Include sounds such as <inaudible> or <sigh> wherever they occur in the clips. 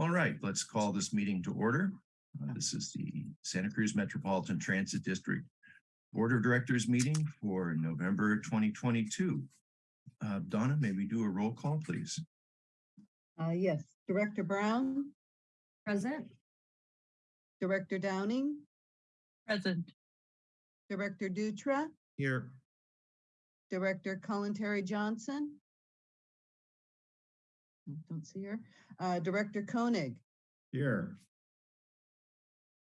All right, let's call this meeting to order. Uh, This is the Santa Cruz Metropolitan Transit District Board of Directors meeting for November 2022. Uh, Donna, may we do a roll call, please? Uh, yes, Director Brown, Present. Director Downing, Present. Director Dutra, Here. Director Kalantari Johnson. I Don't see her. Uh, Director Koenig Here.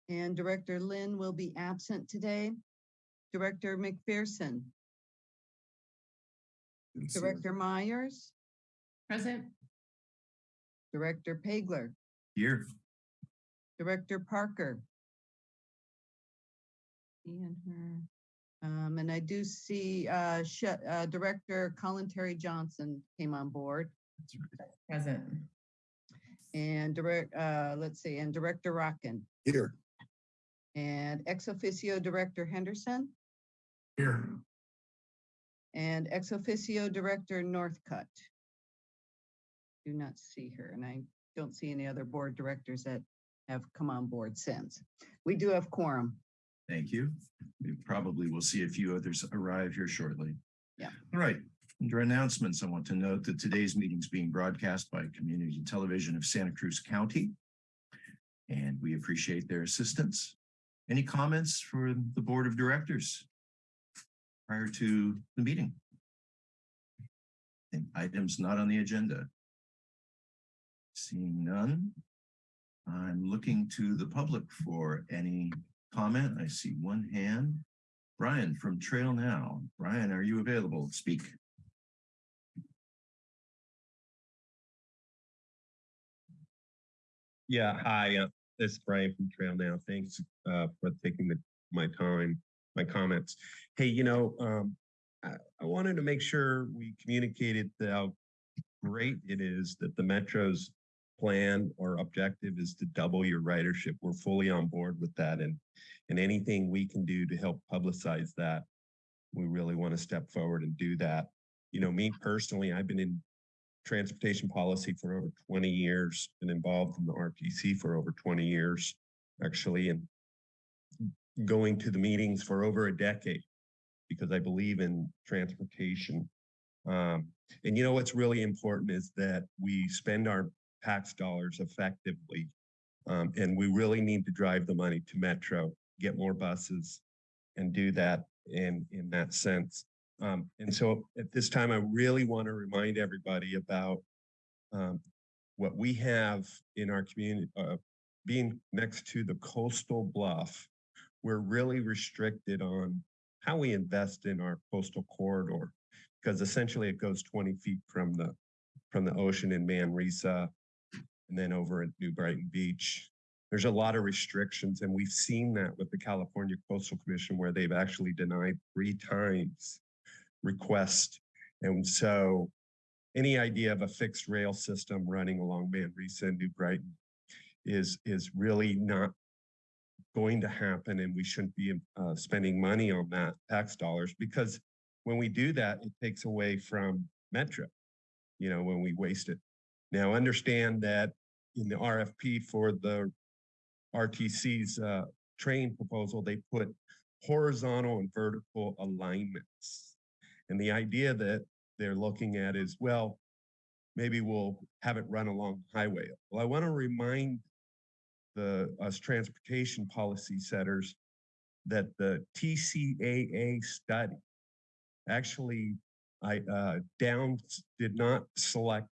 and Director Lynn will be absent today. Director McPherson, Director Myers, Present. Director Pageler, Here. Director Parker. And her. Um, and I do see, uh, Sh- uh, Director Kalantari Johnson came on board. Present. And direct, uh, let's see, and Director Rotkin Here. and ex officio Director Henderson Here. and ex officio Director Northcutt. Do not see her and I don't see any other board directors that have come on board since. We do have quorum. Thank you. We probably will see a few others arrive here shortly. Yeah. All right. Under announcements, I want to note that today's meeting is being broadcast by Community Television of Santa Cruz County. And we appreciate their assistance. Any comments for the Board of Directors prior to the meeting? And Items not on the agenda. Seeing none, I'm looking to the public for any comment. I see one hand. Brian from Trail Now. Brian, are you available to speak? Yeah, hi, uh, this is Brian from Trail Now. Thanks uh, for taking the, my time, my comments. Hey, you know, um, I, I wanted to make sure we communicated how great it is that the Metro's plan or objective is to double your ridership. We're fully on board with that and, and anything we can do to help publicize that, we really want to step forward and do that. You know, me personally, I've been in transportation policy for over 20 years, been involved in the RTC for over 20 years, actually, and going to the meetings for over a decade because I believe in transportation. Um, and you know what's really important is that we spend our tax dollars effectively. Um, and we really need to drive the money to Metro, get more buses, and do that in in that sense. Um, and so at this time, I really want to remind everybody about um, what we have in our community, uh, being next to the coastal bluff. We're really restricted on how we invest in our coastal corridor because essentially it goes 20 feet from the from the ocean in Manresa and then over at New Brighton Beach. There's a lot of restrictions, and we've seen that with the California Coastal Commission where they've actually denied three times request. And so any idea of a fixed rail system running along Manresa and New Brighton is, is really not going to happen and we shouldn't be uh, spending money on that tax dollars because when we do that, it takes away from Metro, you know, when we waste it. Now understand that in the RFP for the RTC's uh, train proposal, they put horizontal and vertical alignments. And the idea that they're looking at is, well, maybe we'll have it run along the highway. Well, I want to remind the us transportation policy setters that the TCAA study actually I uh, down did not select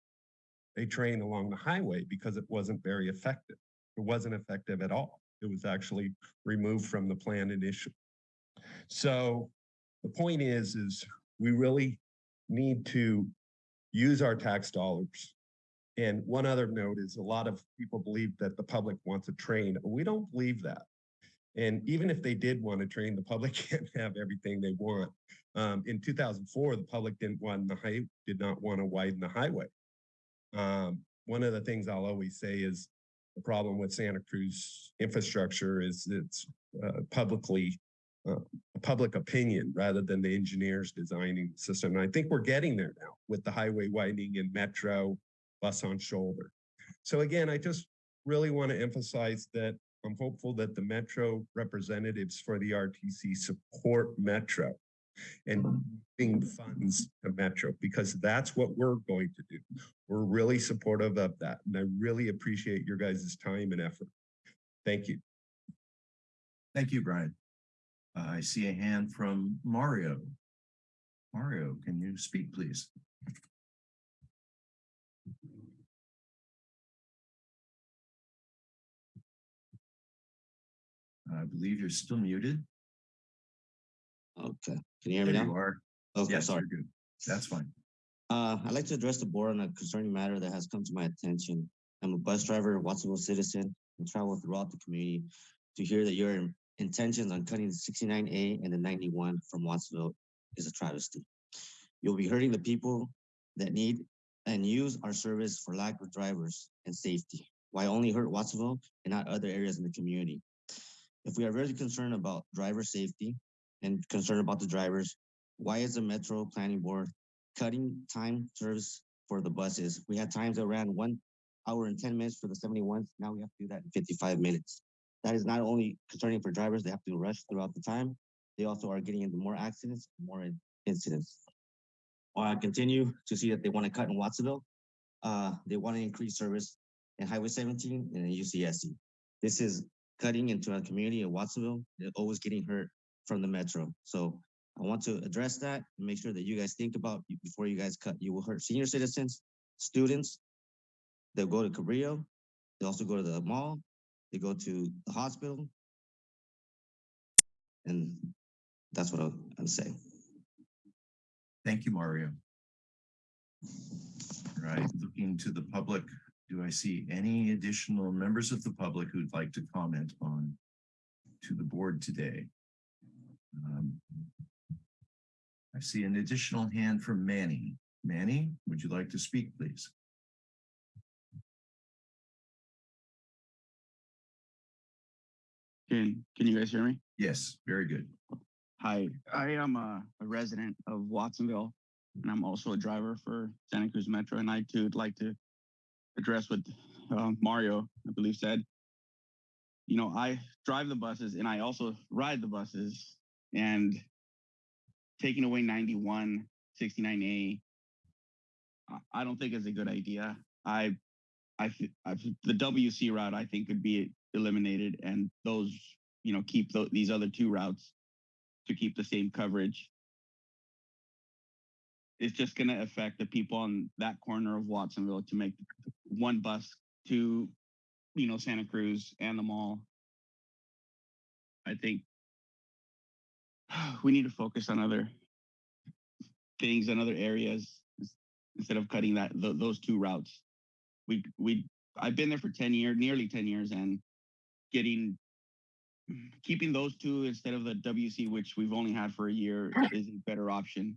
a train along the highway because it wasn't very effective. It wasn't effective at all. It was actually removed from the plan initially. So the point is, is we really need to use our tax dollars. And one other note is a lot of people believe that the public wants a train. We don't believe that. And even if they did want a train, the public <laughs> can't have everything they want. Um, in 2004, the public didn't want the high, did not want to widen the highway. Um, one of the things I'll always say is the problem with Santa Cruz infrastructure is it's uh, publicly uh, public opinion rather than the engineers designing the system. And I think we're getting there now with the highway widening and metro bus on shoulder. So again, I just really want to emphasize that I'm hopeful that the Metro representatives for the RTC support Metro and moving funds to Metro because that's what we're going to do. We're really supportive of that. And I really appreciate your guys' time and effort. Thank you. Thank you, Brian. Uh, I see a hand from Mario. Mario, can you speak, please? I believe you're still muted. Okay, can you hear me There you are. Okay, Yes, sorry. you're good. That's fine. Uh, I'd like to address the board on a concerning matter that has come to my attention. I'm a bus driver, Watsonville citizen, and travel throughout the community to hear that your intentions on cutting the sixty-nine A and the ninety-one from Watsonville is a travesty. You'll be hurting the people that need and use our service for lack of drivers and safety. Why only hurt Watsonville and not other areas in the community? If we are really concerned about driver safety and concerned about the drivers, why is the Metro Planning Board cutting time service for the buses. We had times that ran one hour and 10 minutes for the 71s. Now we have to do that in 55 minutes. That is not only concerning for drivers, they have to rush throughout the time. They also are getting into more accidents, more incidents. While I continue to see that they want to cut in Watsonville, uh, they want to increase service in Highway 17 and in UCSC. This is cutting into a community of Watsonville. They're always getting hurt from the metro. So I want to address that and make sure that you guys think about before you guys cut. You will hurt senior citizens, students. They'll go to Cabrillo. They also go to the mall. They go to the hospital. And that's what I'm, saying. Thank you, Mario. Right, looking to the public, do I see any additional members of the public who'd like to comment on to the board today? Um, I see an additional hand from Manny. Manny, would you like to speak, please? Can can you guys hear me? Yes, very good. Hi, I am a, a resident of Watsonville, and I'm also a driver for Santa Cruz Metro. And I too would like to address what uh, Mario, I believe, said. You know, I drive the buses and I also ride the buses, and taking away 91, 69A, I- I don't think is a good idea. I, I, I the WC route I think could be eliminated, and those, you know, keep tho- these other two routes to keep the same coverage. It's just going to affect the people on that corner of Watsonville to make one bus to, you know, Santa Cruz and the mall. I think <sighs> we need to focus on other things and other areas instead of cutting that th- those two routes. We we I've been there for 10 years, nearly 10 years and getting keeping those two instead of the WC, which we've only had for a year, is a better option.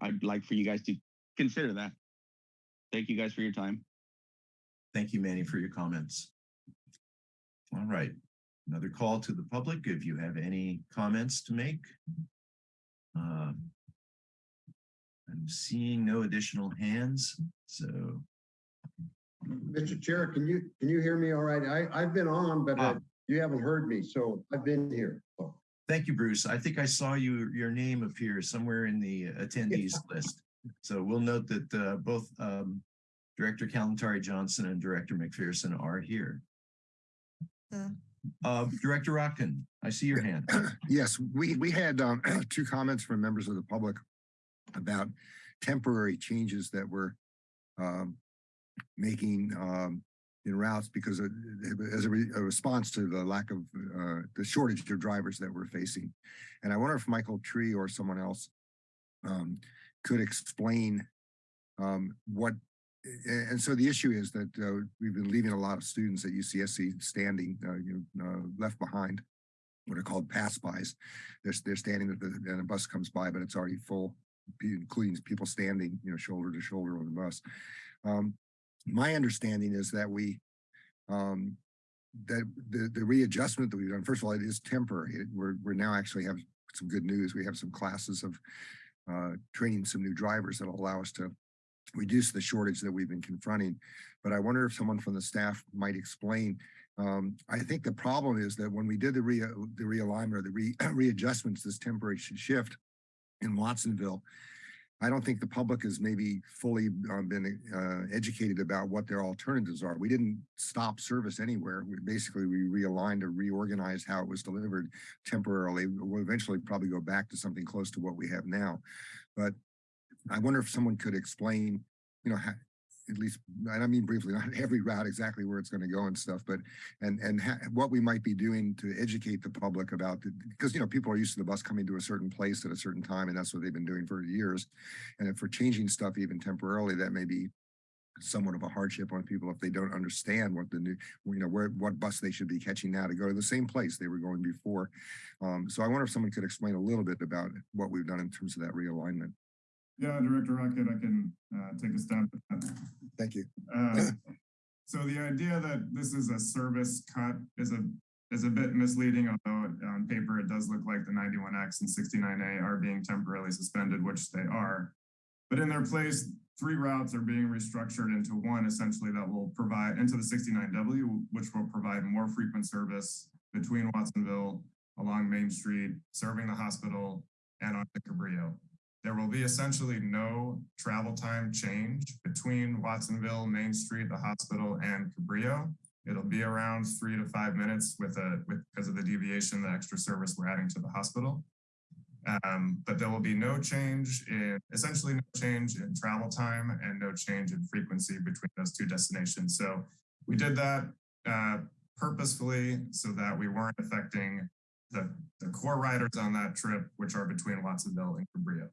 I'd like for you guys to consider that. Thank you guys for your time. Thank you, Manny, for your comments. All right, another call to the public. If you have any comments to make. Um, I'm seeing no additional hands, so Mr. Chair, can you, can you hear me all right? I, I've been on, but uh, Ah. you haven't heard me, so I've been here. So, thank you, Bruce. I think I saw you, your name appear somewhere in the attendees list. So we'll note that uh, both um, Director Kalantari Johnson and Director McPherson are here. Uh, Director Rotkin, I see your hand. <clears throat> Yes, we, we had um, <clears throat> two comments from members of the public about temporary changes that we're um, making um, in routes because of, as a, re- a response to the lack of uh, the shortage of drivers that we're facing. And I wonder if Michael Tree or someone else um, could explain um, what, and so the issue is that uh, we've been leaving a lot of students at UCSC standing, uh, you know, uh, left behind what are called pass-bys. They're, they're standing, the- and a bus comes by, but it's already full, including people standing, you know, shoulder to shoulder on the bus. Um, my understanding is that we, um, that the, the readjustment that we've done, first of all, it is temporary. It- We're, we're now actually have some good news. We have some classes of, uh, training some new drivers that'll allow us to reduce the shortage that we've been confronting. But I wonder if someone from the staff might explain. Um, I think the problem is that when we did the re, the realignment or the re, <clears throat> readjustments, this temporary shift in Watsonville, I don't think the public has maybe fully um, been uh, educated about what their alternatives are. We didn't stop service anywhere. We basically we realigned or reorganized how it was delivered temporarily. We'll eventually probably go back to something close to what we have now. But I wonder if someone could explain, you know, how, at least, and I mean briefly, <laughs> not every route exactly where it's going to go and stuff, but and and ha- what we might be doing to educate the public about the, because you know people are used to the bus coming to a certain place at a certain time, and that's what they've been doing for years. And if we're changing stuff even temporarily, that may be somewhat of a hardship on people if they don't understand what the new, you know, where what bus they should be catching now to go to the same place they were going before. Um, so I wonder if someone could explain a little bit about what we've done in terms of that realignment. Yeah, Director Rotkin, I can uh, take a stab at that. Thank you. Uh, <clears throat> So the idea that this is a service cut is a, is a bit misleading, although on paper it does look like the 91X and 69A are being temporarily suspended, which they are. But in their place, three routes are being restructured into one essentially that will provide, into the 69W, which will provide more frequent service between Watsonville along Main Street, serving the hospital and on to Cabrillo. There will be essentially no travel time change between Watsonville, Main Street, the hospital and Cabrillo. It'll be around three to five minutes with a, with, because of the deviation, the extra service we're adding to the hospital. Um, but there will be no change in, essentially no change in travel time and no change in frequency between those two destinations. So we did that uh, purposefully so that we weren't affecting the, the core riders on that trip, which are between Watsonville and Cabrillo.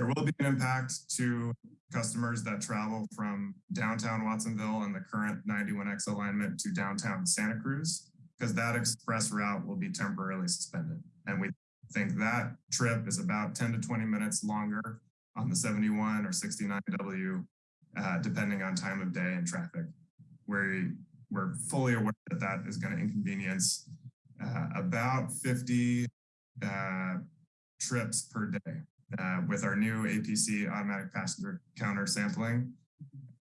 There will be an impact to customers that travel from downtown Watsonville and the current 91X alignment to downtown Santa Cruz, because that express route will be temporarily suspended. And we think that trip is about 10 to 20 minutes longer on the 71 or 69W, uh, depending on time of day and traffic. We're, we're fully aware that that is going to inconvenience uh, about 50 uh, trips per day. Uh, with our new APC automatic passenger counter sampling,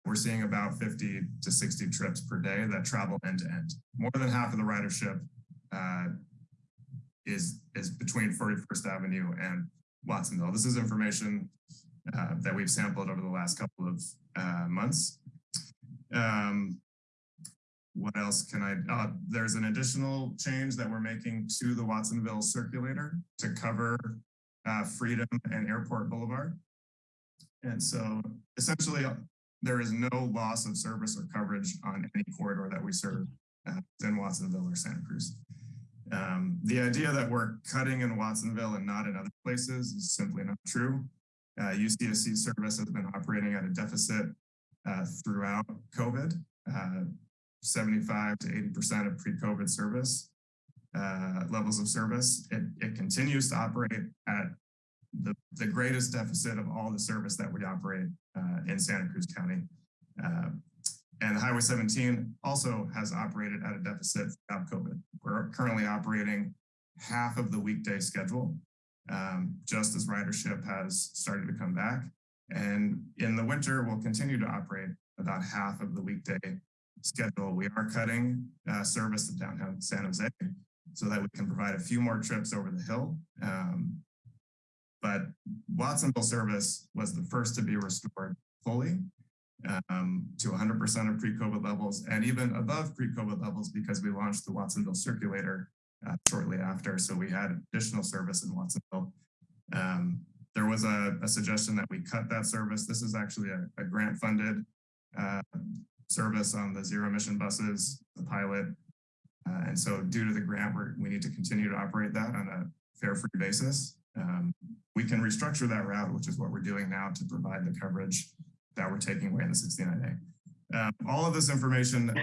we're seeing about 50 to 60 trips per day that travel end to end. More than half of the ridership uh, is is between 41st Avenue and Watsonville. This is information uh, that we've sampled over the last couple of uh, months. Um, what else can I, uh, there's an additional change that we're making to the Watsonville circulator to cover uh, Freedom and Airport Boulevard. And so essentially uh, there is no loss of service or coverage on any corridor that we serve uh, in Watsonville or Santa Cruz. Um, the idea that we're cutting in Watsonville and not in other places is simply not true. Uh, UCSC service has been operating at a deficit uh, throughout COVID, uh, 75 to 80% of pre-COVID service uh, levels of service. It, it continues to operate at the, the greatest deficit of all the service that we operate uh, in Santa Cruz County. Uh, and Highway 17 also has operated at a deficit throughout COVID. We're currently operating half of the weekday schedule, um, just as ridership has started to come back. And in the winter, we'll continue to operate about half of the weekday schedule. We are cutting uh, service to downtown San Jose so that we can provide a few more trips over the hill. Um, but Watsonville service was the first to be restored fully um, to 100% of pre-COVID levels and even above pre-COVID levels because we launched the Watsonville circulator uh, shortly after. So we had additional service in Watsonville. Um, there was a, a, suggestion that we cut that service. This is actually a, a grant funded uh, service on the zero emission buses, the pilot. Uh, and so due to the grant, we need to continue to operate that on a fare free basis. Um, we can restructure that route, which is what we're doing now to provide the coverage that we're taking away in the 69A. Um, all of this information,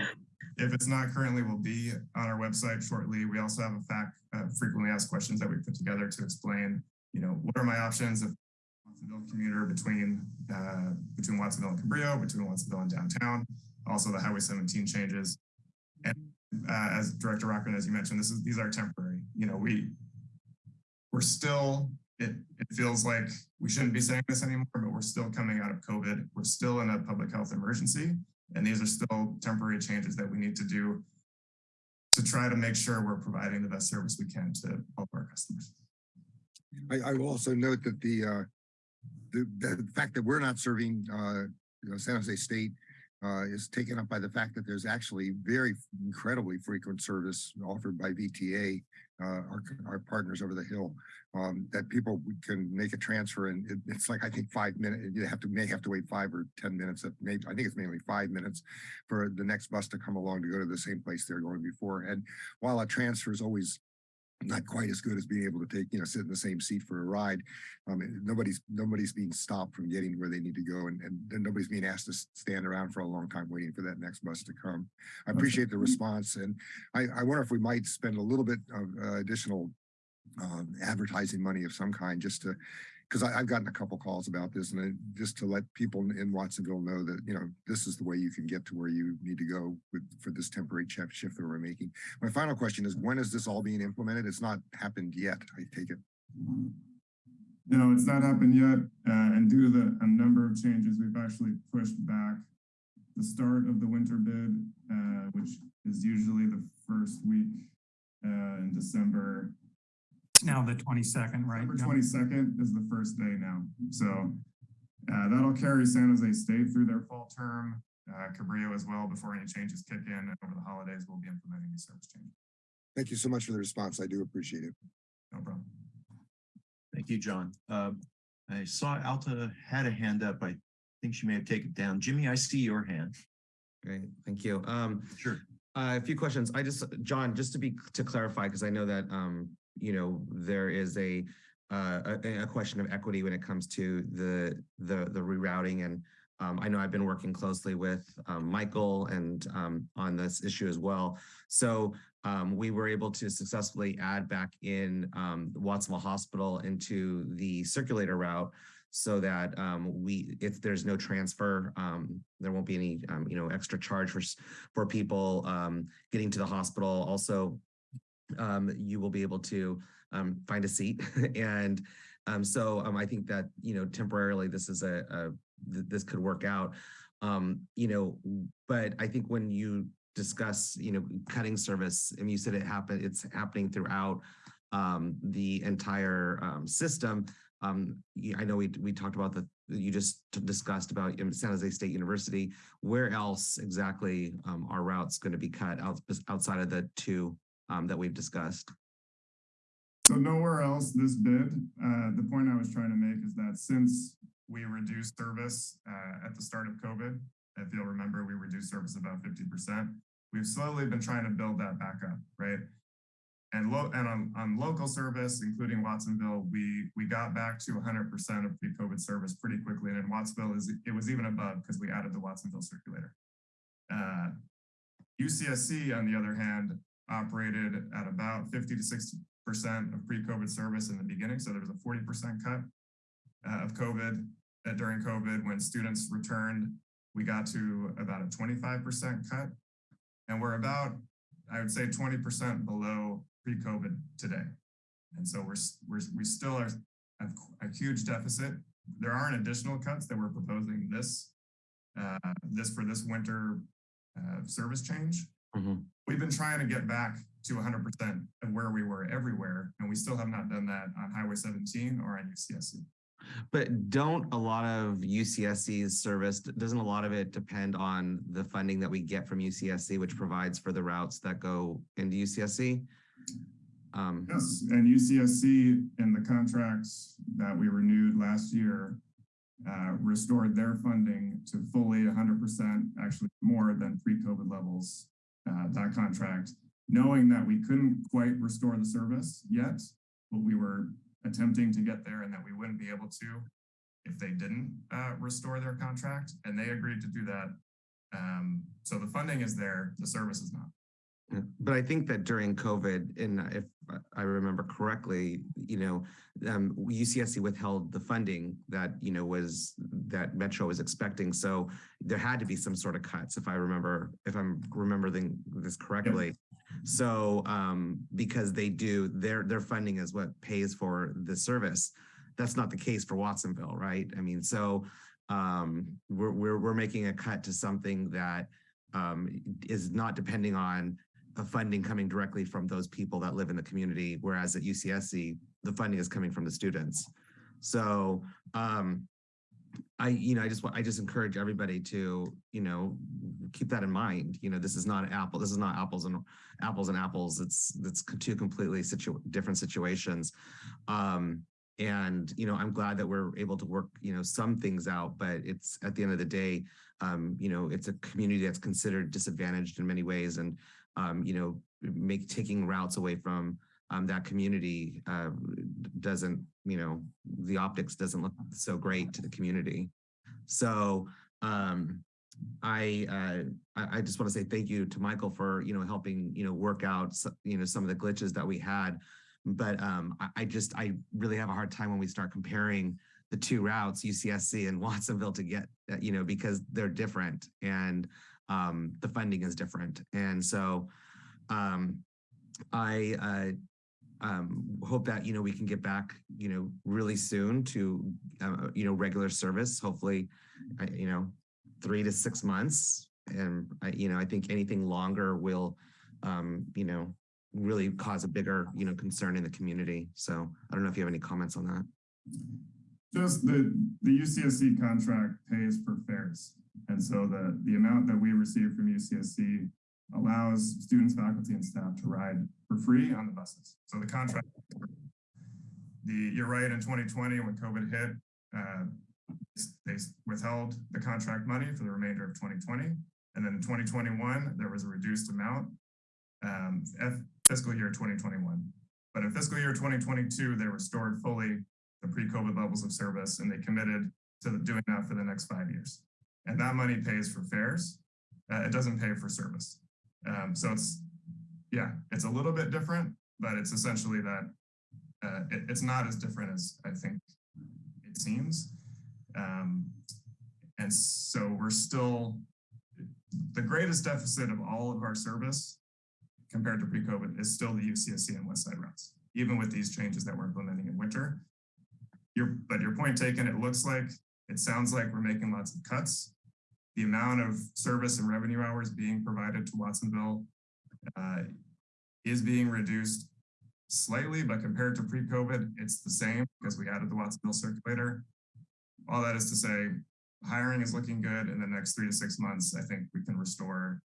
if it's not currently, will be on our website shortly. We also have a fact uh, frequently asked questions that we put together to explain, you know, what are my options if Watsonville commuter between uh, between Watsonville and Cabrillo, between Watsonville and downtown, also the Highway 17 changes. And uh, as Director Rotkin, as you mentioned, this is these are temporary. You know, we we're still it, it feels like we shouldn't be saying this anymore, but we're still coming out of COVID. We're still in a public health emergency. And these are still temporary changes that we need to do to try to make sure we're providing the best service we can to all of our customers. I, I will also note that the, uh, the, the fact that we're not serving, uh, you know, San Jose State, uh, is taken up by the fact that there's actually very incredibly frequent service offered by VTA, uh, our, our partners over the hill, um, that people can make a transfer and it, it's like, I think five minutes, you have to, may have to wait five or 10 minutes, uh, maybe, I think it's mainly five minutes for the next bus to come along to go to the same place they're going before. And while a transfer is always not quite as good as being able to take, you know, sit in the same seat for a ride. Um, nobody's, nobody's being stopped from getting where they need to go and, and nobody's being asked to stand around for a long time waiting for that next bus to come. I appreciate the response and I, I wonder if we might spend a little bit of uh, additional um, advertising money of some kind just to, because I've gotten a couple calls about this and I- just to let people in- Watsonville know that, you know, this is the way you can get to where you need to go with, for this temporary shift that we're making. My final question is, when is this all being implemented? It's not happened yet, I take it. No, it's not happened yet, uh, and due to the, a number of changes, we've actually pushed back the start of the winter bid, uh, which is usually the first week, uh, in December. It's now the twenty-second, right? December twenty-second is the first day now, so, uh, that'll carry San Jose State through their fall term, uh, Cabrillo as well, before any changes kick in, and over the holidays, we'll be implementing these service changes, Thank you so much for the response. I do appreciate it. no problem. Thank you, John. Uh, I saw Alta had a hand up. I think she may have taken it down. Jimmy, I see your hand. Great, thank you. Um, Sure. uh, a few questions. I just, John, just to be, to clarify, because I know that, um, you know, there is a, uh, a, a question of equity when it comes to the, the, the rerouting and, um, I know I've been working closely with, um, Michael and, um, on this issue as well. So, um, we were able to successfully add back in, um, Watsonville Hospital into the circulator route so that um, we, if there's no transfer, um, there won't be any, um, you know, extra charge for, for people getting to the hospital. Also, um, you will be able to um, find a seat. <laughs> and um, so um, I think that, you know, temporarily this is a, a th- this could work out. Um, you know, but I think when you discuss, you know, cutting service, and you said it happened, it's happening throughout um, the entire system. I know we, we talked about the, you just discussed about San Jose State University. Where else exactly are routes going to be cut out, outside of the two um, that we've discussed? So nowhere else this bid, uh, the point I was trying to make is that since we reduced service, uh, at the start of COVID, if you'll remember, we reduced service about fifty percent. We've slowly been trying to build that back up, right? And low, and on, on local service, including Watsonville, we, we got back to hundred percent of pre-COVID service pretty quickly. And in Watsonville is, it was even above because we added the Watsonville circulator. Uh, UCSC, on the other hand, operated at about fifty to sixty percent of pre-COVID service in the beginning. So there was a forty percent cut uh, of COVID uh, during COVID. When students returned, we got to about a twenty-five percent cut. And we're about, I would say, twenty percent below pre-COVID today. And so we're, we're, we still are have a huge deficit. There aren't additional cuts that we're proposing this, uh, this for this winter uh, service change. Mhm. We've been trying to get back to hundred percent of where we were everywhere, and we still have not done that on Highway seventeen or on UCSC. But don't a lot of UCSC's service, doesn't a lot of it depend on the funding that we get from UCSC, which provides for the routes that go into UCSC? Um, Yes, and UCSC in the contracts that we renewed last year uh, restored their funding to fully hundred percent, actually more than pre-COVID levels, uh, that contract, knowing that we couldn't quite restore the service yet, but we were attempting to get there and that we wouldn't be able to if they didn't uh, restore their contract, and they agreed to do that. Um, so the funding is there, the service is not. But I think that during COVID, and if I remember correctly, you know, um, UCSC withheld the funding that, you know, was, that Metro was expecting. So there had to be some sort of cuts, if I remember, if I'm remembering this correctly. So, um, because they do, their, their funding is what pays for the service. that's not the case for Watsonville, right? I mean, so um, we're, we're, we're making a cut to something that um, is not depending on a funding coming directly from those people that live in the community, whereas at UCSC, the funding is coming from the students. So um, I, you know, I just I just encourage everybody to, you know, keep that in mind. You know, this is not Apple, this is not apples and apples and apples. It's, it's two completely situ different situations. Um, and, you know, I'm glad that we're able to work, you know, some things out, but it's at the end of the day, um, you know, it's a community that's considered disadvantaged in many ways. And, um, you know, make taking routes away from um, that community uh, doesn't, you know, the optics doesn't look so great to the community. So um, I, uh, I I just want to say thank you to Michael for, you know, helping, you know, work out, you know, some of the glitches that we had. But um, I, I just, I really have a hard time when we start comparing the two routes, UCSC and Watsonville to get, uh, you know, because they're different and um, the funding is different. And so um, I, uh, um, hope that, you know, we can get back, you know, really soon to, uh, you know, regular service, hopefully, uh, you know, three to six months. And I, you know, I think anything longer will, um, you know, really cause a bigger, you know, concern in the community. So I don't know if you have any comments on that. Just the, the UCSC contract pays for fares. And so the, the amount that we receive from UCSC allows students, faculty, and staff to ride for free on the buses. So the contract, the, you're right, in 2020, when COVID hit, uh, they withheld the contract money for the remainder of 2020. And then in 2021, there was a reduced amount, um, fiscal year 2021. But in fiscal year 2022, they restored fully the pre-COVID levels of service and they committed to doing that for the next five years. And that money pays for fares. Uh, it doesn't pay for service. Um, so it's, yeah, it's a little bit different, but it's essentially that uh, it, it's not as different as I think it seems. Um, and so we're still, the greatest deficit of all of our service compared to pre-COVID is still the UCSC and West Side routes, even with these changes that we're implementing in winter. Your, but your point taken, it looks like, it sounds like we're making lots of cuts. The amount of service and revenue hours being provided to Watsonville uh, is being reduced slightly, but compared to pre-COVID, it's the same because we added the Watsonville circulator. All that is to say, hiring is looking good. In the next three to six months, I think we can restore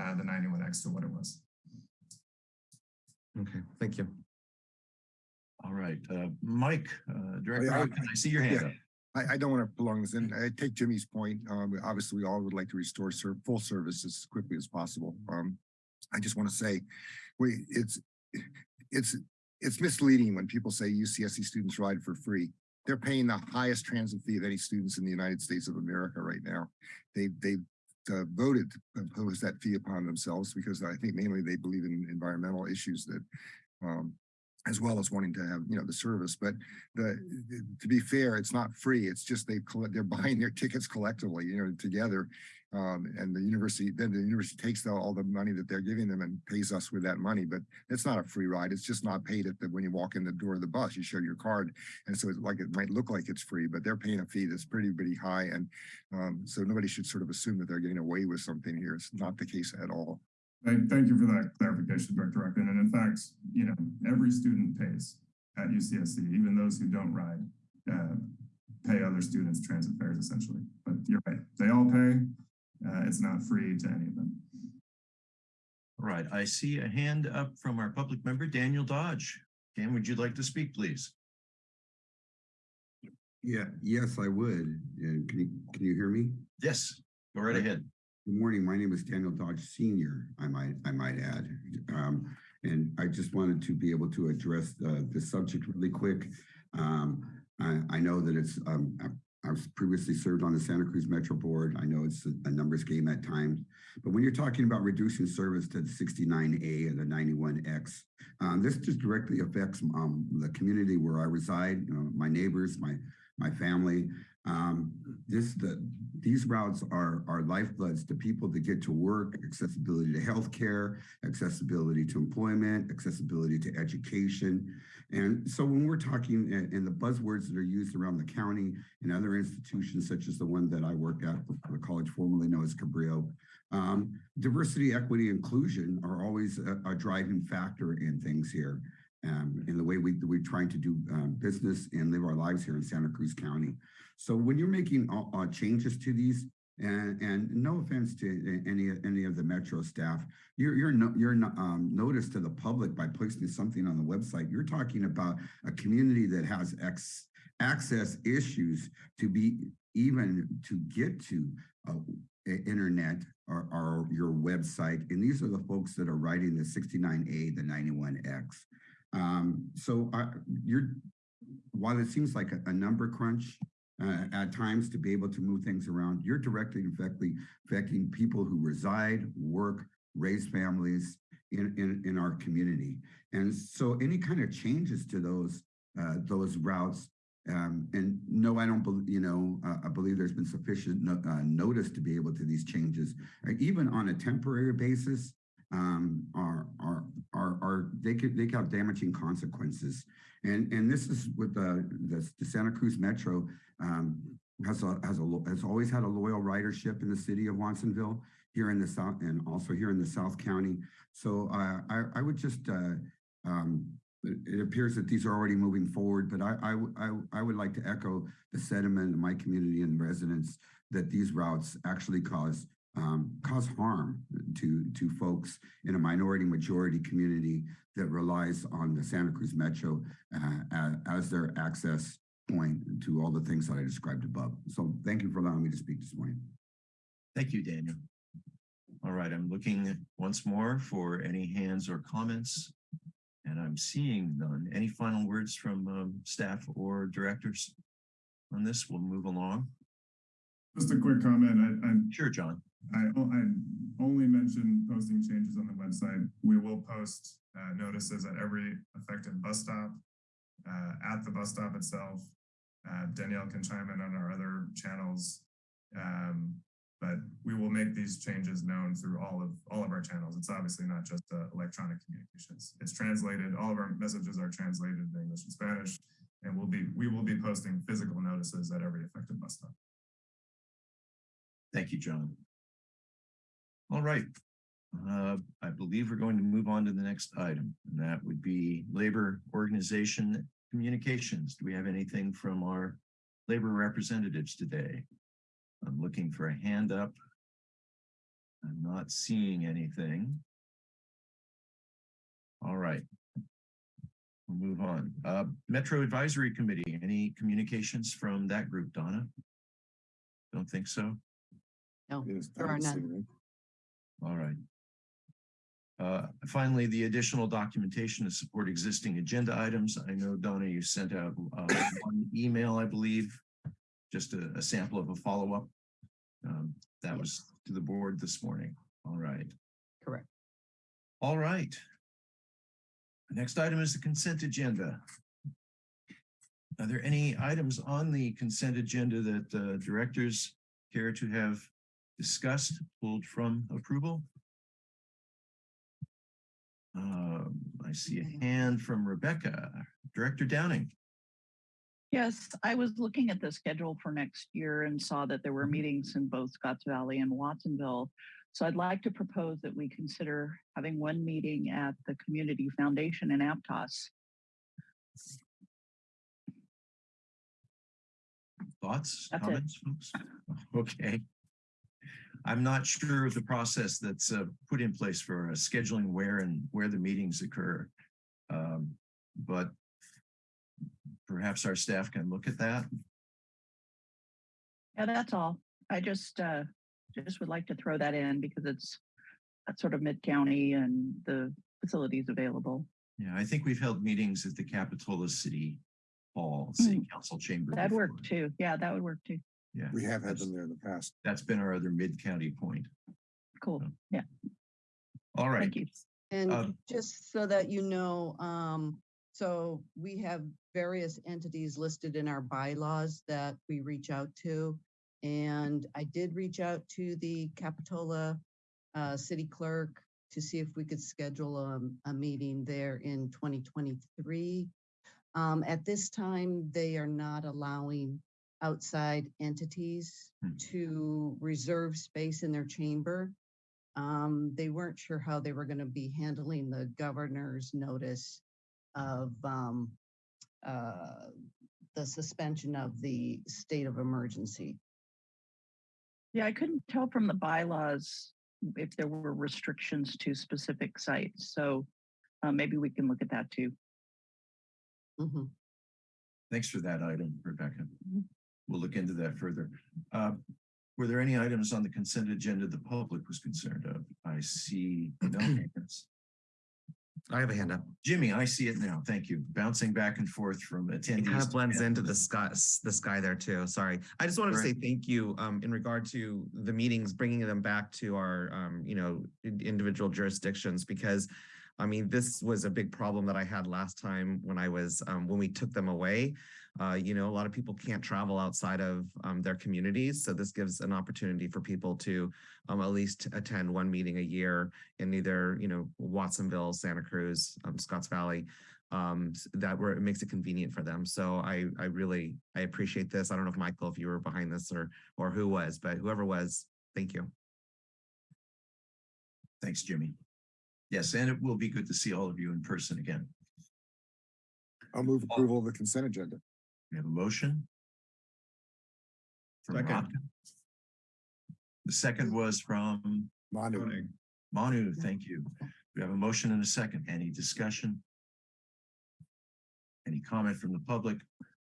uh, the 91X to what it was. Okay, thank you. All right, uh, Mike, uh, Director, yeah, Hopkins, I see your hand yeah. up. I, I don't want to prolong this and I take Jimmy's point. Um, obviously, we all would like to restore ser- full service as quickly as possible. Um, I just want to say, we, it's, it's, it's misleading when people say UCSC students ride for free. They're paying the highest transit fee of any students in the United States of America right now. They, they uh, voted to impose that fee upon themselves because I think mainly they believe in environmental issues that, um, as well as wanting to have, you know, the service. But the, to be fair, it's not free. It's just they collect, they're <laughs> buying their tickets collectively, you know, together. Um, and the university, then the university takes the, all the money that they're giving them and pays us with that money. But it's not a free ride. It's just not paid at the, when you walk in the door of the bus, you show your card. And so it's like, it might look like it's free, but they're paying a fee that's pretty, pretty high. And um, so nobody should sort of assume that they're getting away with something here. It's not the case at all. Thank, thank you for that clarification, Director Rotkin. And in fact, you know, every student pays at UCSC, even those who don't ride, uh, pay other students transit fares essentially. But you're right, they all pay. Uh, it's not free to any of them. All right, I see a hand up from our public member, Daniel Dodge. Dan, would you like to speak, please? Yeah, yes, I would. And can you, can you hear me? Yes, go right ahead. Good morning. My name is Daniel Dodge Senior, I might, I might add. Um, and I just wanted to be able to address the subject really quick. Um, I, I know that it's, um, I- I've previously served on the Santa Cruz Metro Board. I know it's a, a numbers game at times, but when you're talking about reducing service to the 69A and the 91X, um, this just directly affects um, the community where I reside, you know, my neighbors, my my family. Um, this the these routes are, are lifebloods to people to get to work, accessibility to healthcare, accessibility to employment, accessibility to education. And so when we're talking and, the buzzwords that are used around the county and other institutions, such as the one that I work at, the college formerly known as Cabrillo, um, diversity, equity, inclusion are always a, a driving factor in things here. Um, in the way we, we're trying to do um, business and live our lives here in Santa Cruz County. So when you're making uh, uh, changes to these, and, and no offense to any any of the Metro staff, you're you're no, you're um, notice to the public by posting something on the website. You're talking about a community that has ex, access issues to be even to get to uh, i- internet or, or your website. And these are the folks that are writing the 69A, the 91X. Um, so uh, you're, while it seems like a, a number crunch uh, at times to be able to move things around, you're directly affecting, affecting people who reside, work, raise families in, in, in our community. And so any kind of changes to those, uh, those routes um, and no, I don't believe, you know, uh, I believe there's been sufficient no, uh, notice to be able to these changes, uh, even on a temporary basis, um, are, are, are, are, they could, they could have damaging consequences. And, and this is with the, the, the Santa Cruz Metro, um, has a, has a, has always had a loyal ridership in the city of Watsonville, here in the South, and also here in the South County. So, uh, I, I would just, uh, um, it, appears that these are already moving forward, but I I I would like to echo the sentiment of my community and residents that these routes actually cause um, cause harm to to folks in a minority majority community that relies on the Santa Cruz Metro uh, as, as their access point to all the things that I described above. So thank you for allowing me to speak this morning. Thank you, Daniel. All right, I'm looking once more for any hands or comments. And I'm seeing none. Any final words from um, staff or directors on this? We'll move along. Just a quick comment. I, I Sure, John. I, I only mentioned posting changes on the website. We will post uh, notices at every affected bus stop, uh, at the bus stop itself. Uh, Danielle can chime in on our other channels. Um, but we will make these changes known through all of all of our channels. It's obviously not just uh, electronic communications. It's translated. All of our messages are translated in English and Spanish, and we'll be we will be posting physical notices at every affected bus stop. Thank you, John. All right. Uh, I believe we're going to move on to the next item, and that would be labor organization communications. Do we have anything from our labor representatives today? I'm looking for a hand up. I'm not seeing anything. All right. We'll move on. Uh, Metro Advisory Committee, any communications from that group, Donna? Don't think so? No, there are none. All right. Uh, finally, the additional documentation to support existing agenda items. I know Donna, you sent out uh, one email, I believe, just a, a sample of a follow-up. Um, that was to the board this morning. All right. Correct. All right. The Next item is the consent agenda. Are there any items on the consent agenda that uh, directors care to have discussed, pulled from approval? Um, I see a hand from Rebecca, Director Downing. Yes, I was looking at the schedule for next year and saw that there were meetings in both Scotts Valley and Watsonville. So I'd like to propose that we consider having one meeting at the Community Foundation in Aptos. Thoughts, That's it. comments, folks? <laughs> Okay. I'm not sure of the process that's uh, put in place for uh, scheduling where and where the meetings occur. Um, But perhaps our staff can look at that. Yeah, that's all. I just, uh, just would like to throw that in because it's sort of mid-county and the facilities available. Yeah, I think we've held meetings at the Capitola City Hall, City Council Chamber. That'd before. work too. Yeah, that would work too. Yeah. We have had them there in the past. That's been our other mid-county point. Cool. Yeah, All right. thank you. And Um, just so that you know, um, so we have various entities listed in our bylaws that we reach out to. And I did reach out to the Capitola uh, City Clerk to see if we could schedule a, a meeting there in 2023. Um, At this time, they are not allowing outside entities Hmm. to reserve space in their chamber. Um, They weren't sure how they were going to be handling the governor's notice of um, uh, the suspension of the state of emergency. Yeah, I couldn't tell from the bylaws if there were restrictions to specific sites. So uh, maybe we can look at that too. Mhm. Thanks for that item, Rebecca. Mhm. We'll look into that further. Uh, Were there any items on the consent agenda the public was concerned of? I see no <clears throat> hands. I have a hand up. Jimmy, I see it now. Thank you. Bouncing back and forth from attendees. It kind of blends into the sky, the sky there too. Sorry. I just wanted to say thank you um, in regard to the meetings, bringing them back to our, um, you know, individual jurisdictions because I mean, this was a big problem that I had last time when I was, um, when we took them away. Uh, you know, a lot of people can't travel outside of um, their communities. So this gives an opportunity for people to um, at least attend one meeting a year in either, you know, Watsonville, Santa Cruz, um, Scotts Valley um that where it makes it convenient for them so i i really i appreciate this i don't know if michael if you were behind this or or who was but whoever was thank you Thanks, Jimmy. Yes, and it will be good to see all of you in person again. I'll move approval of the consent agenda. We have a motion. From Second. Rocco. The second was from Manu. Manu, thank you. We have a motion and a second. Any discussion? Any comment from the public?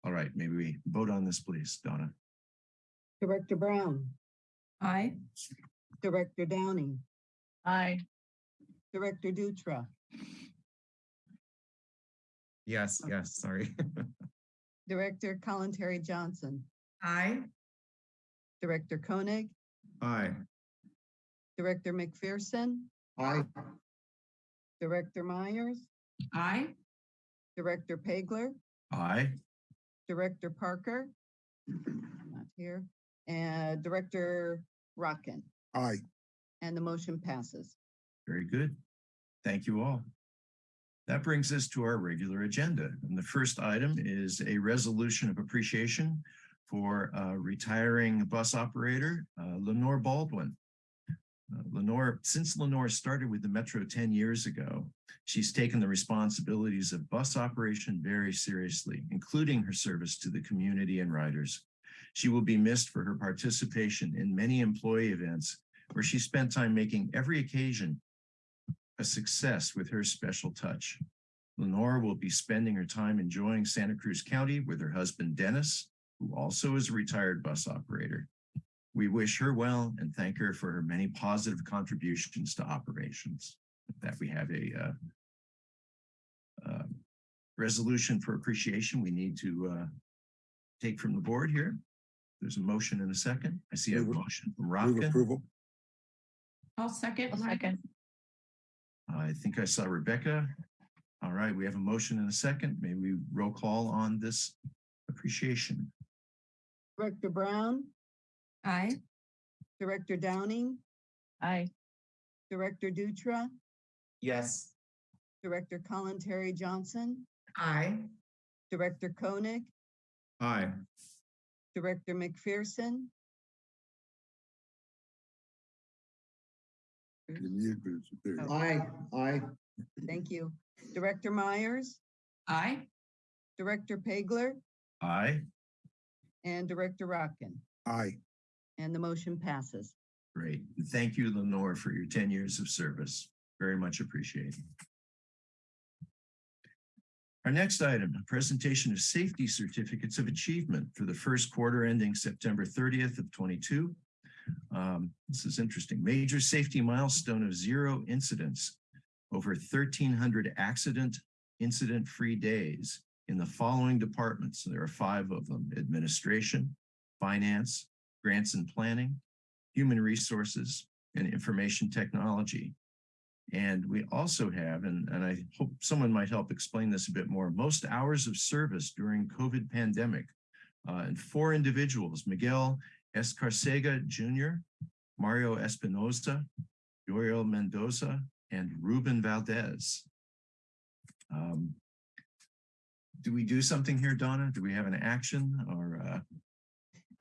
All right, maybe we vote on this, please, Donna. Director Brown, Aye. Director Downing, Aye. Director Dutra, yes yes sorry <laughs> Director Kalantari Johnson, Aye. Director Koenig, Aye. Director McPherson, Aye. Director Myers, Aye. Director Pageler, Aye, Director Parker, not here, and Director Rotkin, Aye. and the motion passes. very good. Thank you all. That brings us to our regular agenda. And the first item is a resolution of appreciation for uh, retiring bus operator uh, Lenore Baldwin. Uh, Lenore, since Lenore started with the Metro 10 years ago, she's taken the responsibilities of bus operation very seriously, including her service to the community and riders. She will be missed for her participation in many employee events where she spent time making every occasion a success with her special touch. Lenore will be spending her time enjoying Santa Cruz County with her husband Dennis, who also is a retired bus operator. We wish her well and thank her for her many positive contributions to operations. With That we have a uh, uh, resolution for appreciation we need to uh, take from the board here. There's a motion and a second. I see a Move it. motion from Move approval. I'll second. A Mike. second. I think I saw Rebecca. All right, we have a motion and a second. May we roll call on this appreciation? Director Brown, Aye. Director Downing, Aye. Director Dutra, yes Director Kalantari Johnson, Aye. Director Koenig, Aye. Director McPherson, Mm-hmm. Aye. Aye. thank you, Director Myers, Aye. Director Pageler, Aye, and Director Rotkin, Aye. and the motion passes. great. And Thank you, Lenore, for your ten years of service. Very much appreciated. Our next item, a presentation of safety certificates of achievement for the first quarter ending September thirtieth of twenty-two. Um, This is interesting. Major safety milestone of zero incidents over thirteen hundred accident incident-free days in the following departments. There are five of them, administration, finance, grants and planning, human resources, and information technology. And we also have, and, and I hope someone might help explain this a bit more, most hours of service during COVID pandemic. Uh, and four individuals, Miguel Escarcega Jr., Mario Espinoza, Uriel Mendoza, and Ruben Valdez. Um, Do we do something here, Donna? Do we have an action or, uh,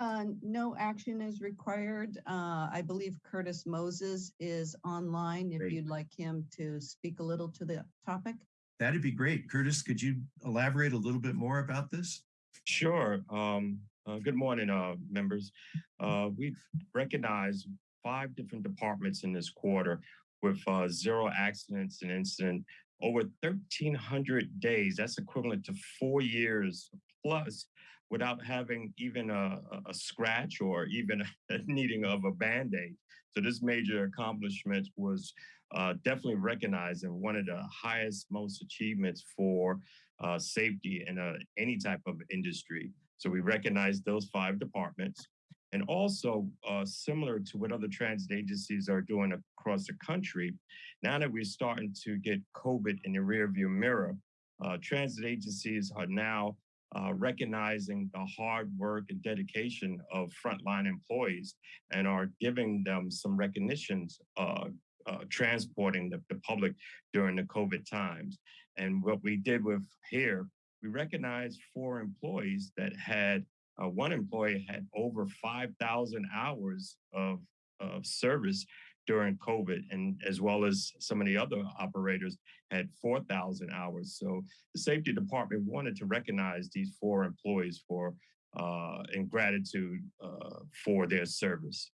Uh, no action is required. Uh, I believe Curtis Moses is online if Great. you'd like him to speak a little to the topic. that'd be great. Curtis, could you elaborate a little bit more about this? Sure. Um, uh, good morning, uh, members. Uh, we've recognized five different departments in this quarter with uh, zero accidents and incident over 1,300 days. That's equivalent to four years plus without having even a, a- scratch or even <laughs> a needing of a Band-Aid. So this major accomplishment was uh, definitely recognized and one of the highest, most achievements for uh, safety in any type of industry. So we recognize those five departments. And also, uh, similar to what other transit agencies are doing across the country, now that we're starting to get COVID in the rearview mirror, uh, transit agencies are now uh, recognizing the hard work and dedication of frontline employees and are giving them some recognitions, uh, uh, transporting the, the public during the COVID times. And what we did with here, we recognized four employees that had, uh, one employee had over 5,000 hours of, of service during COVID, and as well as some of the other operators had 4,000 hours. So the safety department wanted to recognize these four employees for, uh, in gratitude uh, for their service.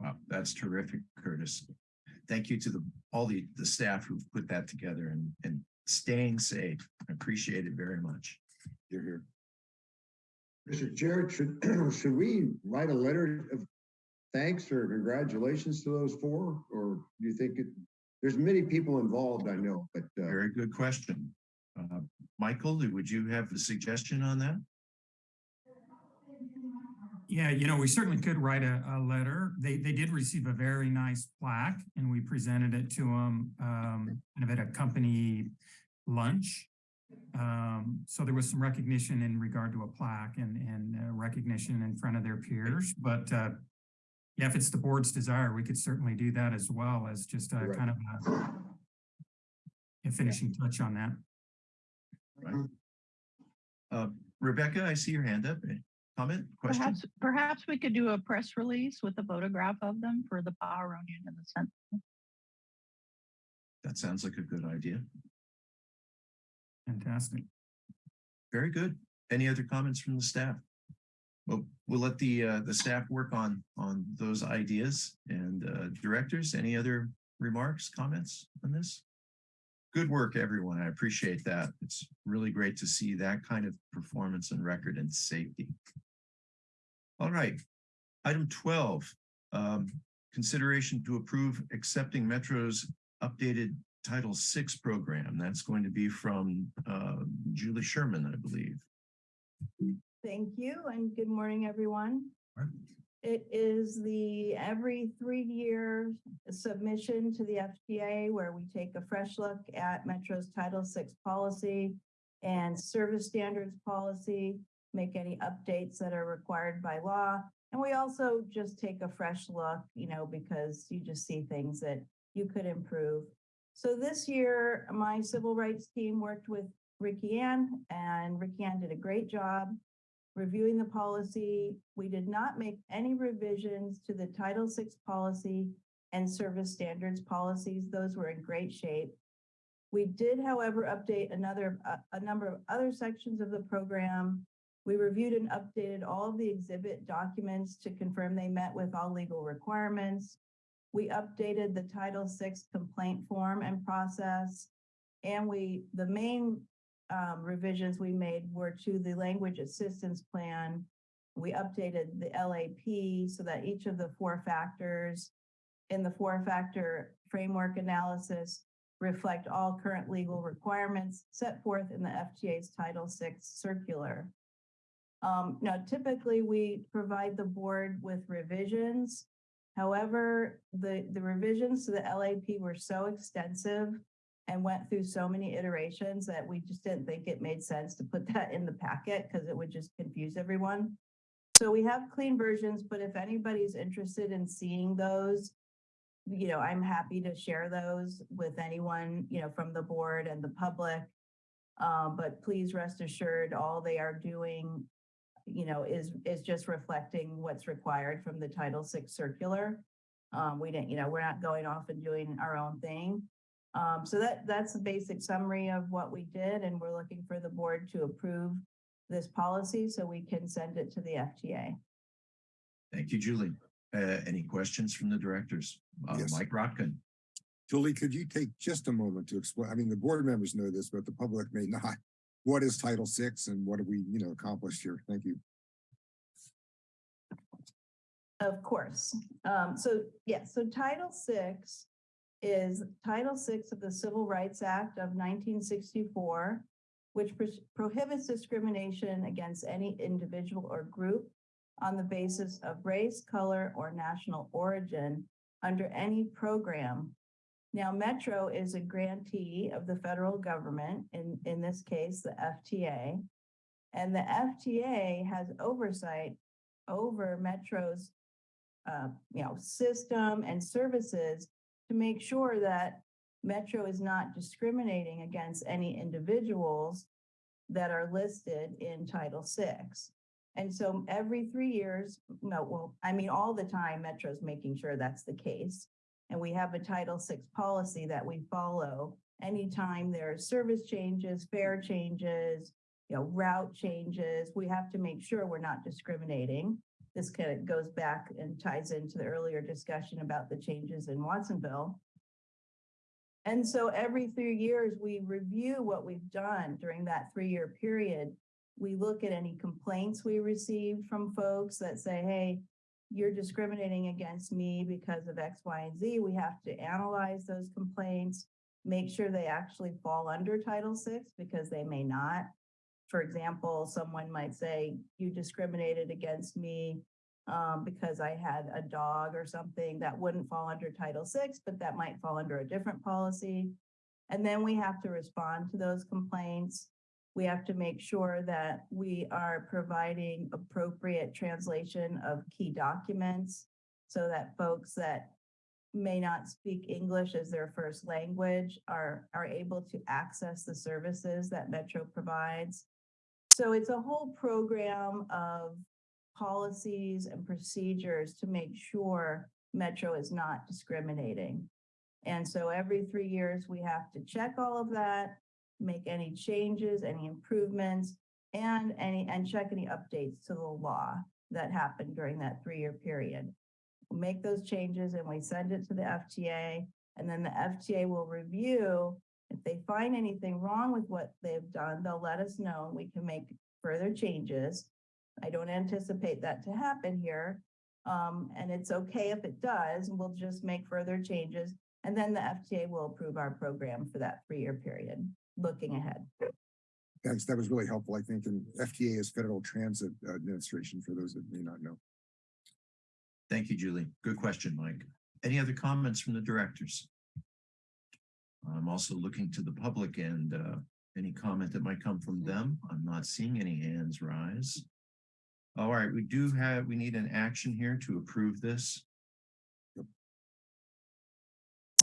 Wow, that's terrific, Curtis. Thank you to the, all the, the staff who've put that together and, and staying safe. I appreciate it very much. You're here. Mr. Chair, should, <clears throat> should we write a letter of thanks or congratulations to those four? Or do you think it, there's many people involved, I know, but, uh, Very good question. Uh, Michael, would you have a suggestion on that? Yeah, you know, we certainly could write a, a letter. They, they did receive a very nice plaque and we presented it to them, um, kind of at a company lunch. Um, so there was some recognition in regard to a plaque and, and uh, recognition in front of their peers, but, uh, yeah, if it's the board's desire, we could certainly do that as well as just a Right. kind of a a finishing touch on that. Uh, Rebecca, I see your hand up. Comment, question? Perhaps, perhaps we could do a press release with a photograph of them for the Pajaronian and the Senate. That sounds like a good idea. Fantastic. Very good. Any other comments from the staff? Well, we'll let the, uh, the staff work on, on those ideas and, uh, directors, any other remarks, comments on this? Good work, everyone. I appreciate that. It's really great to see that kind of performance and record and safety. All right. Item twelve, um, consideration to approve accepting Metro's updated Title VI program. That's going to be from, uh, Julie Sherman, I believe. Thank you and good morning, everyone. It is the every three-year submission to the FTA where we take a fresh look at Metro's Title VI policy and service standards policy, make any updates that are required by law. And we also just take a fresh look, you know, because you just see things that you could improve. So this year, my civil rights team worked with Ricky Ann and Ricky Ann did a great job reviewing the policy. We did not make any revisions to the Title VI policy and service standards policies. Those were in great shape. We did, however, update another, a, a number of other sections of the program. We reviewed and updated all of the exhibit documents to confirm they met with all legal requirements. We updated the Title VI complaint form and process. And we, the main um, revisions we made were to the language assistance plan. We updated the LAP so that each of the four factors in the four factor framework analysis reflect all current legal requirements set forth in the FTA's Title VI circular. Um, now typically we provide the board with revisions. However, the, the revisions to the LAP were so extensive and went through so many iterations that we just didn't think it made sense to put <laughs> that in the packet because it would just confuse everyone. So we have clean versions, but if anybody's interested in seeing those, you know, I'm happy to share those with anyone, you know, from the board and the public. Um, but please rest assured, all they are doing, you know, is, is just reflecting what's required from the Title VI circular. Um, we didn't, you know, we're not going off and doing our own thing. Um, so that, that's the basic summary of what we did, and we're looking for the board to approve this policy so we can send it to the FTA. Thank you, Julie. Uh, any questions from the directors? Uh, Yes. Mike Rotkin. Julie, could you take just a moment to explain, I mean, the board members know this, but the public may not. <laughs> What is Title VI and what have we, you know, accomplished here? Thank you. Of course. Um, so, yeah, so Title VI is Title VI of the Civil Rights Act of nineteen sixty-four, which pros- prohibits discrimination against any individual or group on the basis of race, color, or national origin under any program. Now, Metro is a grantee of the federal government, in, in this case, the FTA. And the FTA has oversight over Metro's uh, you know, system and services to make sure that Metro is not discriminating against any individuals that are listed in Title VI. And so every three years, no, well, I mean, all the time, Metro's making sure that's the case. And we have a Title VI policy that we follow anytime there are service changes, fare changes, you know, route changes, we have to make sure we're not discriminating. This kind of goes back and ties into the earlier discussion about the changes in Watsonville. And so every three years, we review what we've done during that three-year period. We look at any complaints we received from folks that say, hey, you're discriminating against me because of X, Y, and Z. We have to analyze those complaints, make sure they actually fall under Title VI because they may not. For example, someone might say, you discriminated against me um, because I had a dog or something that wouldn't fall under Title VI, but that might fall under a different policy. And then we have to respond to those complaints. We have to make sure that we are providing appropriate translation of key documents so that folks that may not speak English as their first language are, are able to access the services that Metro provides. So it's a whole program of policies and procedures to make sure Metro is not discriminating. And so every three years, we have to check all of that, make any changes, any improvements, and any, and check any updates to the law that happened during that three-year period. We'll Make those changes and we send it to the FTA, and then the FTA will review. If they find anything wrong with what they've done, they'll let us know and we can make further changes. I don't anticipate that to happen here. Um, and it's okay if it does, we'll just make further changes. And then the FTA will approve our program for that three-year period, looking ahead. Thanks. That was really helpful, I think. And FTA is Federal Transit Administration for those that may not know. Thank you, Julie. Good question, Mike. Any other comments from the directors? I'm also looking to the public and uh, any comment that might come from them. I'm not seeing any hands rise. All right, we do have, we need an action here to approve this. Yep.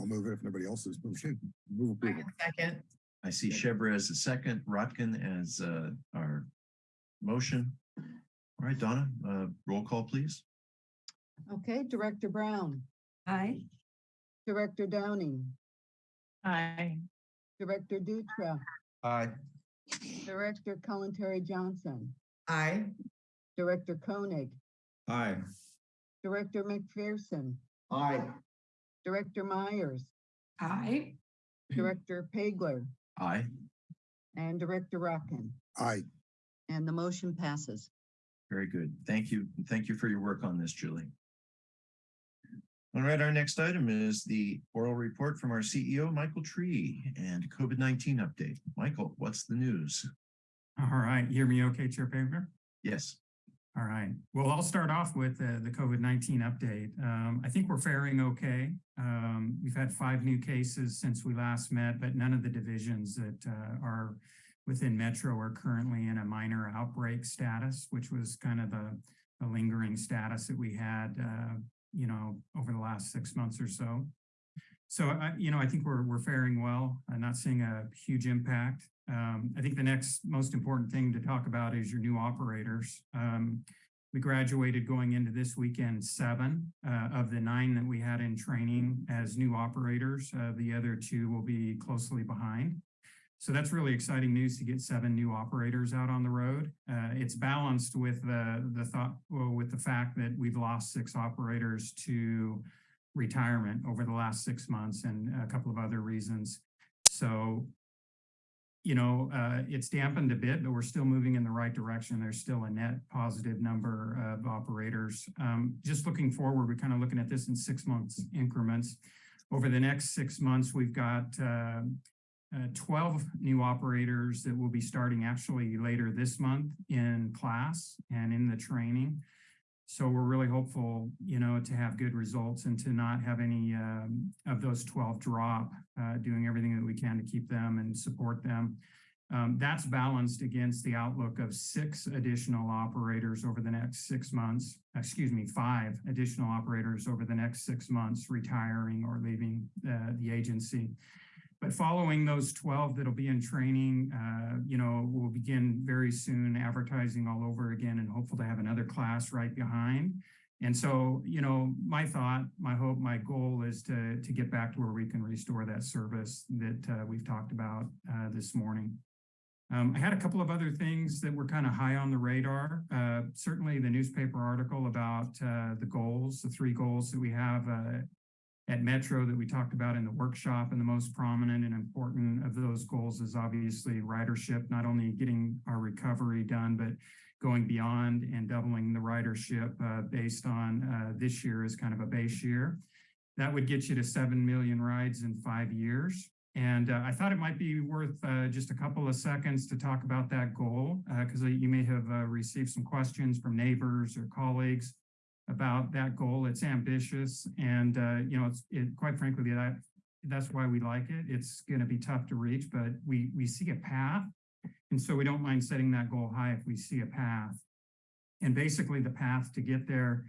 I'll move it if nobody else is moving. Move approval. Second. I see Shebra as a second, Rotkin as uh, our motion. All right, Donna, uh, roll call, please. Okay, Director Brown, Aye. Director Downing, Aye. Director Dutra, Aye. Director Kalantari Johnson, Aye. Director Koenig, Aye. Director McPherson, Aye. Director Myers, Aye. Director Pageler, Aye. and Director Rotkin. Aye. And the motion passes. Very good. Thank you. Thank you for your work on this, Julie. All right, our next item is the oral report from our CEO, Michael Tree, and COVID-19 update. Michael, what's the news? All right, hear me okay, Chair Pageler? Yes. All right. Well, I'll start off with uh, the COVID-19 update. Um, I think we're faring okay. Um, we've had five new cases since we last met, but none of the divisions that uh, are within Metro are currently in a minor outbreak status, which was kind of the, a lingering status that we had, uh, you know, over the last six months or so. So I, you know, I think we're, we're faring well. I'm not seeing a huge impact. Um, I think the next most important thing to talk about is your new operators. Um, we graduated going into this weekend, seven uh, of the nine that we had in training as new operators. Uh, the other two will be closely behind. So that's really exciting news to get seven new operators out on the road. Uh, it's balanced with the, the thought, well, with the fact that we've lost six operators to retirement over the last six months and a couple of other reasons. So you know, uh, it's dampened a bit, but we're still moving in the right direction. There's still a net positive number of operators. Um, just looking forward, we're kind of looking at this in six months increments. Over the next six months, we've got uh, uh, 12 new operators that will be starting actually later this month in class and in the training. So we're really hopeful, you know, to have good results and to not have any um, of those 12 drop, uh, doing everything that we can to keep them and support them. Um, that's balanced against the outlook of six additional operators over the next six months, excuse me, five additional operators over the next six months retiring or leaving uh, the agency. But following those 12 that'll be in training, uh, you know, we'll begin very soon advertising all over again and hopeful to have another class right behind. And so, you know, my thought, my hope, my goal is to, to get back to where we can restore that service that uh, we've talked about uh, this morning. Um, I had a couple of other things that were kind of high on the radar. Uh, certainly the newspaper article about uh, the goals, the three goals that we have uh, at Metro that we talked about in the workshop and the most prominent and important of those goals is obviously ridership, not only getting our recovery done, but going beyond and doubling the ridership uh, based on uh, this year as kind of a base year. That would get you to 7 million rides in five years. And uh, I thought it might be worth uh, just a couple of seconds to talk about that goal because you may have uh, received some questions from neighbors or colleagues about that goal. It's ambitious and, uh, you know, it's it, quite frankly, that that's why we like it. It's going to be tough to reach, but we, we see a path. And so we don't mind setting that goal high if we see a path. And basically the path to get there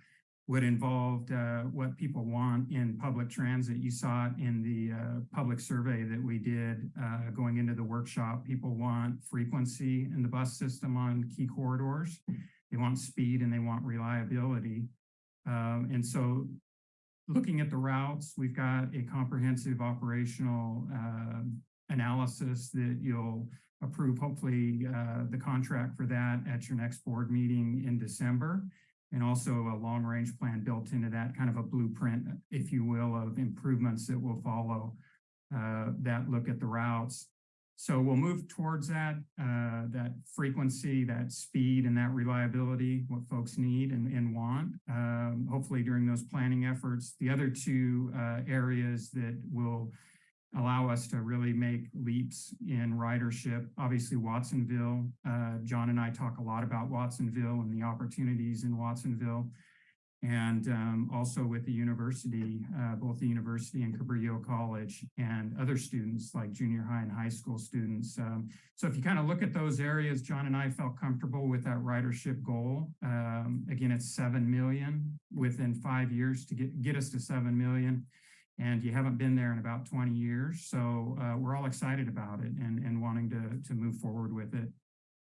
would involve uh, what people want in public transit. You saw it in the uh, public survey that we did uh, going into the workshop. People want frequency in the bus system on key corridors. They want speed and they want reliability. Um, and so looking at the routes, we've got a comprehensive operational uh, analysis that you'll approve, hopefully uh, the contract for that at your next board meeting in December. And also a long range plan built into that kind of a blueprint, if you will, of improvements that will follow uh, that look at the routes. So we'll move towards that, uh, that frequency, that speed and that reliability, what folks need and, and want, um, hopefully during those planning efforts. The other two uh, areas that will allow us to really make leaps in ridership, obviously Watsonville. Uh, John and I talk a lot about Watsonville and the opportunities in Watsonville and um, also with the university, uh, both the university and Cabrillo College and other students like junior high and high school students. Um, so if you kind of look at those areas, John and I felt comfortable with that ridership goal. Um, again, it's 7 million within five years to get, get us to 7 million. And you haven't been there in about 20 years. So uh, we're all excited about it and, and wanting to, to move forward with it.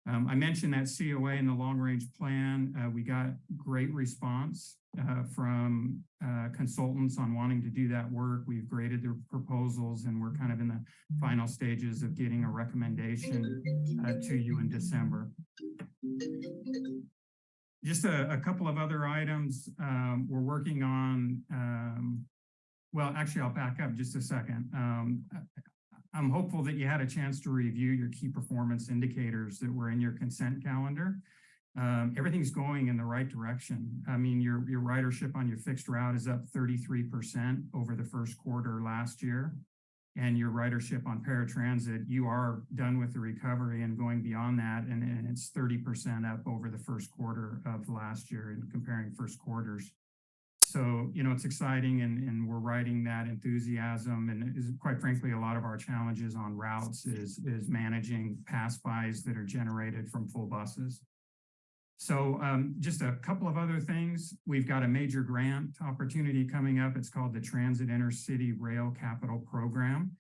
Um, I mentioned that COA in the long range plan. Uh, we got great response uh, from uh, consultants on wanting to do that work. We've graded their proposals and we're kind of in the final stages of getting a recommendation uh, to you in December. Just a, a couple of other items um, we're working on. Um, well, actually, I'll back up just a second. I'm hopeful that you had a chance to review your key performance indicators that were in your consent calendar. Um, everything's going in the right direction. I mean, your, your ridership on your fixed route is up 33% over the first quarter last year. And your ridership on paratransit, you are done with the recovery and going beyond that. And, and it's 30% up over the first quarter of last year and comparing first quarters so, you know, it's exciting and, and we're riding that enthusiasm and is quite frankly, a lot of our challenges on routes is, is managing pass bys that are generated from full buses. So um, just a couple of other things. We've got a major grant opportunity coming up. It's called the Transit Intercity Rail Capital Program.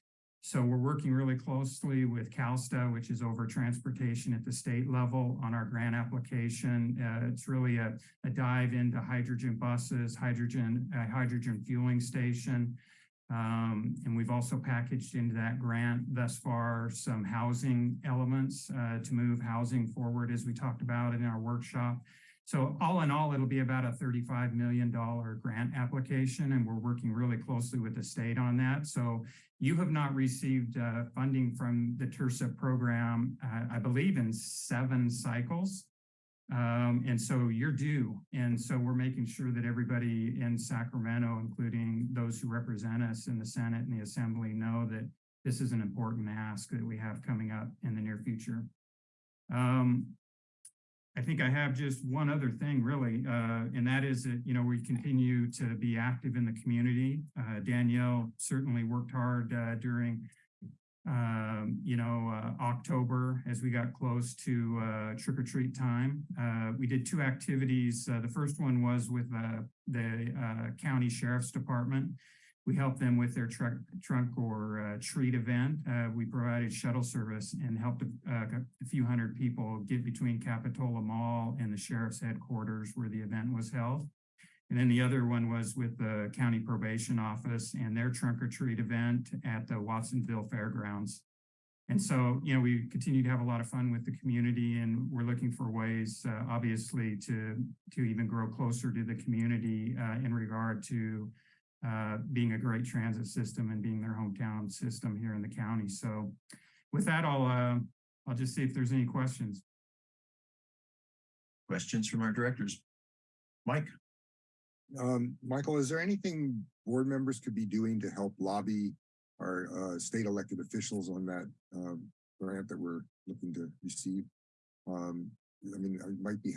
So we're working really closely with CalSTA, which is over transportation at the state level on our grant application. Uh, it's really a, a dive into hydrogen buses, hydrogen, uh, hydrogen fueling station. Um, and we've also packaged into that grant thus far some housing elements uh, to move housing forward as we talked about in our workshop. So all in all, it'll be about a $35 million grant application, and we're working really closely with the state on that. So you have not received uh, funding from the TIRSA program, uh, I believe in seven cycles. Um, and so you're due. And so we're making sure that everybody in Sacramento, including those who represent us in the Senate and the Assembly know that this is an important ask that we have coming up in the near future. Um, I think I have just one other thing really, uh, and that is that, you know, we continue to be active in the community. Uh, Danielle certainly worked hard uh, during um, you know, uh, October as we got close to uh, trick or treat time. Uh, we did two activities. The first one was with the county sheriff's department. We helped them with their truck, trunk or uh, treat event. Uh, we provided shuttle service and helped a, a few hundred people get between Capitola Mall and the sheriff's headquarters where the event was held. And then the other one was with the county probation office and their trunk or treat event at the Watsonville Fairgrounds. And so, you know, we continue to have a lot of fun with the community and we're looking for ways, uh, obviously, to, to even grow closer to the community uh, in regard to uh, being a great transit system and being their hometown system here in the county. So with that, I'll, uh, I'll just see if there's any questions. Questions from our directors? Mike? Um, Michael, is there anything board members could be doing to help lobby our uh, state elected officials on that um, grant that we're looking to receive? Um, I mean, it might be,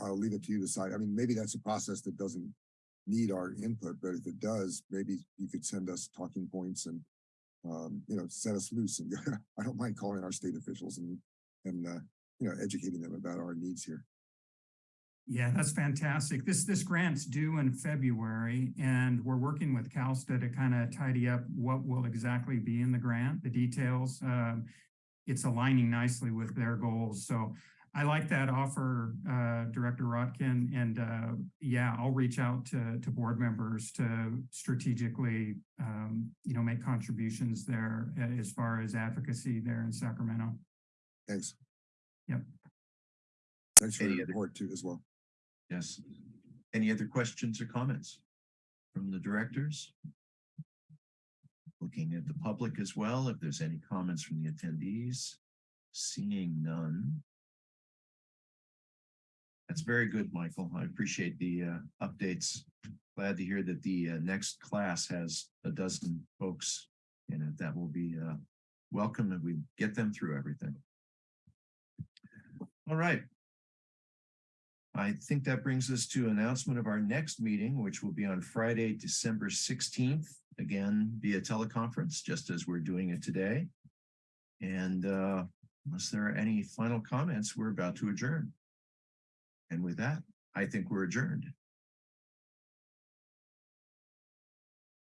I'll leave it to you to decide. I mean, maybe that's a process that doesn't need our input, but if it does, maybe you could send us talking points and, um, you know, set us loose. And <laughs> I don't mind calling our state officials and, and, uh, you know, educating them about our needs here. Yeah, that's fantastic. This this grant's due in February, and we're working with CalSTA to kind of tidy up what will exactly be in the grant, the details. Um, it's aligning nicely with their goals. So I like that offer, uh, Director Rotkin, and uh, yeah, I'll reach out to to board members to strategically, um, you know, make contributions there uh, as far as advocacy there in Sacramento. Thanks. Yep. Thanks for Any your other- report too as well. Yes. Any other questions or comments from the directors? Looking at the public as well, if there's any comments from the attendees, seeing none. That's very good, Michael. I appreciate the uh, updates. Glad to hear that the uh, next class has a dozen folks in it. That will be uh, welcome and we get them through everything. All right. I think that brings us to announcement of our next meeting, which will be on Friday, December 16th, again via teleconference, just as we're doing it today. And uh, unless there are any final comments, we're about to adjourn. And with that, I think we're adjourned.